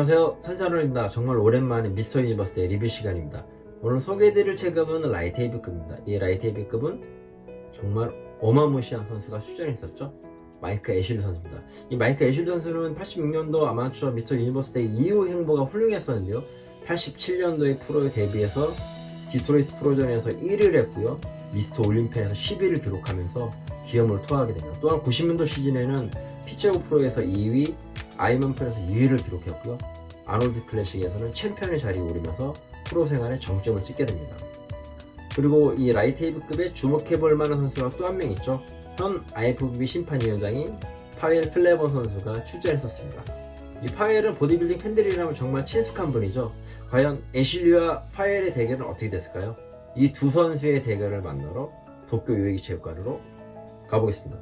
안녕하세요. 선샤론입니다. 정말 오랜만에 미스터 유니버스의 리뷰 시간입니다. 오늘 소개해드릴 체급은 라이트 헤비급입니다. 이 라이트 헤비급은 정말 어마무시한 선수가 출전했었죠. 마이크 애슐리 선수입니다. 이 마이크 애슐리 선수는 86년도 아마추어 미스터 유니버스 때 이후 행보가 훌륭했었는데요. 87년도에 프로에 데뷔해서 디트로이트 프로전에서 1위를 했고요. 미스터 올림피아에서 10위를 기록하면서 기염을 토하게 됩니다. 또한 90년도 시즌에는 피츠버그 프로에서 2위 아이언맨 프로에서 2위를 기록했고요. 아놀드 클래식에서는 챔피언의 자리에 오르면서 프로 생활에 정점을 찍게 됩니다. 그리고 이 라이트 헤비급에 주목해볼 만한 선수가 또 한 명 있죠. 현 IFBB 심판위원장인 파웰 필레본 선수가 출전했었습니다. 이 파웰은 보디빌딩 팬들이라면 정말 친숙한 분이죠. 과연 애슐리와 파웰의 대결은 어떻게 됐을까요? 이 두 선수의 대결을 만나러 도쿄 요요기 체육관으로 가보겠습니다.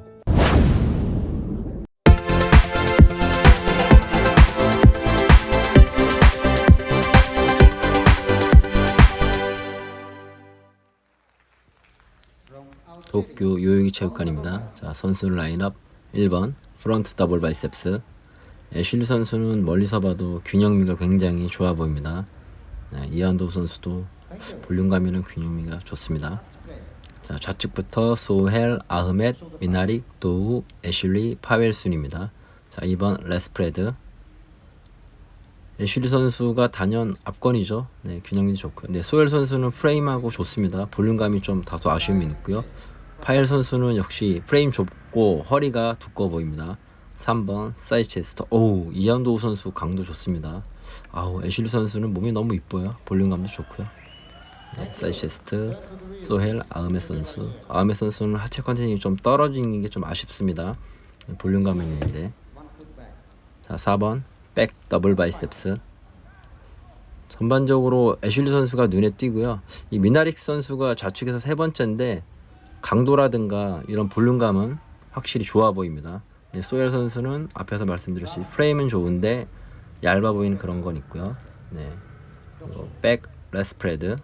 도쿄 요요기 체육관입니다. 자, 선수 라인업 1번 front double biceps 애슐리 선수는 멀리서 봐도 균형미가 굉장히 좋아 보입니다. 네, 이한도 선수도 볼륨감 있는 균형미가 좋습니다. 자, 좌측부터 소헬, 아흐멧, 미나릭, 도우, 애슐리, 파웰 순입니다. 자, 2번 lat spread 애슐리 선수가 단연 압권이죠. 네, 균형이 좋고요. 네, 소헬 선수는 프레임하고 좋습니다. 볼륨감이 좀 다소 아쉬움이 있고요. 파웰 선수는 역시 프레임 좁고 허리가 두꺼워 보입니다. 3번 side chest 오우 이한도 선수 강도 좋습니다. 아우 애슐리 선수는 몸이 너무 이뻐요. 볼륨감도 좋고요. 네, side chest 소헬 아흐메 선수 아흐메 선수는 하체 컨텐츠가 좀 떨어지는 게 좀 아쉽습니다. 볼륨감이 있는데 자 4번 back double biceps 전반적으로 애슐리 선수가 눈에 띄고요. 이 미나릭 선수가 좌측에서 세 번째인데 강도라든가 이런 볼륨감은 확실히 좋아 보입니다. 네, 소엘 선수는 앞에서 말씀드렸듯이 프레임은 좋은데 얇아 보이는 그런 건 있고요. 네. back lat spread.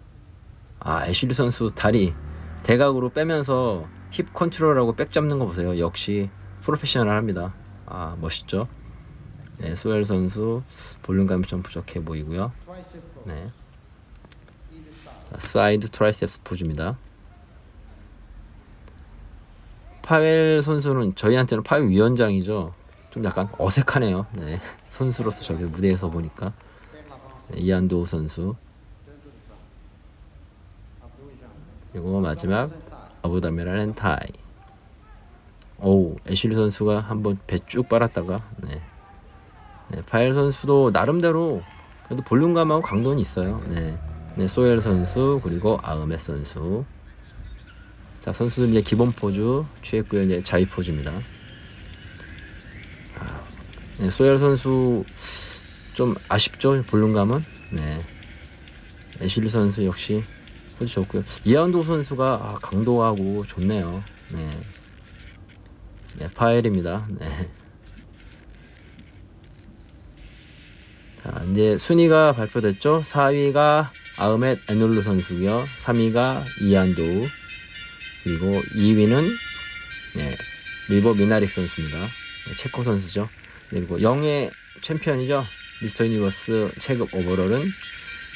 아 애슐리 선수 다리 대각으로 빼면서 힙 컨트롤하고 back 잡는 거 보세요. 역시 프로페셔널합니다. 아 멋있죠. 네, 소엘 선수 볼륨감이 좀 부족해 보이고요. 네. side triceps 포즈입니다. 파웰 선수는 저희한테는 파웰 위원장이죠. 좀 약간 어색하네요. 네. 선수로서 저기 무대에서 보니까 네, 이한도 선수 그리고 마지막 아부다메라 렌타이 오 애슐리 선수가 한번 배 쭉 빨았다가 네. 네, 파엘 선수도 나름대로 그래도 볼륨감하고 강도는 있어요. 네. 네, 소엘 선수 그리고 아흐메 선수 자 선수들 이제 기본 포즈 취했고요 이제 자위 포즈입니다. 아, 네, 소열 선수 좀 아쉽죠? 볼륨감은? 네. 애슐리 선수 역시 포즈 좋고요. 이한도 선수가 아, 강도하고 좋네요. 네, 네 파엘입니다. 네. 자 이제 순위가 발표됐죠? 4위가 아흐멧 에놀루 선수고요. 3위가 이한도 그리고 2위는 네, 리버 미나릭 선수입니다. 네, 체코 선수죠. 그리고 영예의 챔피언이죠. 미스터 유니버스 체급 overall은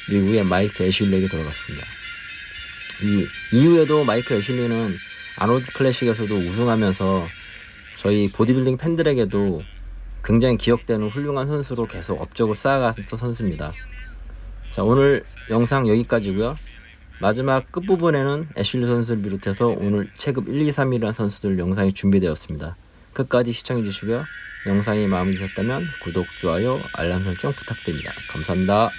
미국의 마이크 애슐리에게 들어갔습니다. 이 이후에도 마이크 애슐리는 아놀드 클래식에서도 우승하면서 저희 보디빌딩 팬들에게도 굉장히 기억되는 훌륭한 선수로 계속 업적을 쌓아갔던 선수입니다. 자 오늘 영상 여기까지고요. 마지막 끝부분에는 애슐리 선수를 비롯해서 오늘 체급 1, 2, 3위라는 선수들 영상이 준비되었습니다. 끝까지 시청해주시고요. 영상이 마음에 드셨다면 구독, 좋아요, 알람 설정 부탁드립니다. 감사합니다.